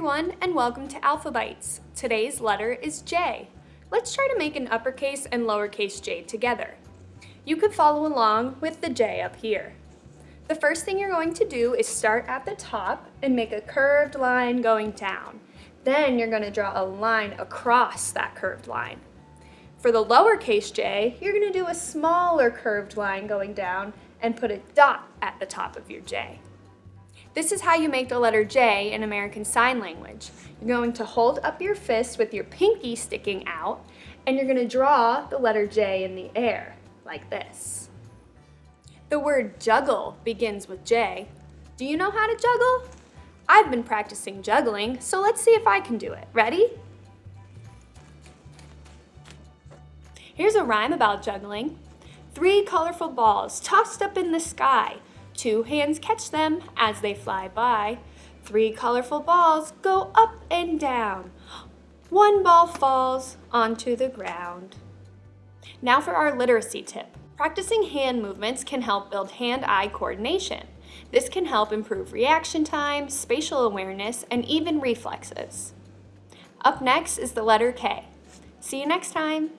everyone and welcome to Alphabytes. Today's letter is J. Let's try to make an uppercase and lowercase j together. You could follow along with the J up here. The first thing you're going to do is start at the top and make a curved line going down. Then you're going to draw a line across that curved line. For the lowercase j, you're going to do a smaller curved line going down and put a dot at the top of your j. This is how you make the letter J in American Sign Language. You're going to hold up your fist with your pinky sticking out, and you're going to draw the letter J in the air, like this. The word juggle begins with J. Do you know how to juggle? I've been practicing juggling, so let's see if I can do it. Ready? Here's a rhyme about juggling. Three colorful balls tossed up in the sky. Two hands catch them as they fly by. Three colorful balls go up and down. One ball falls onto the ground. Now for our literacy tip. Practicing hand movements can help build hand-eye coordination. This can help improve reaction time, spatial awareness, and even reflexes. Up next is the letter K. See you next time.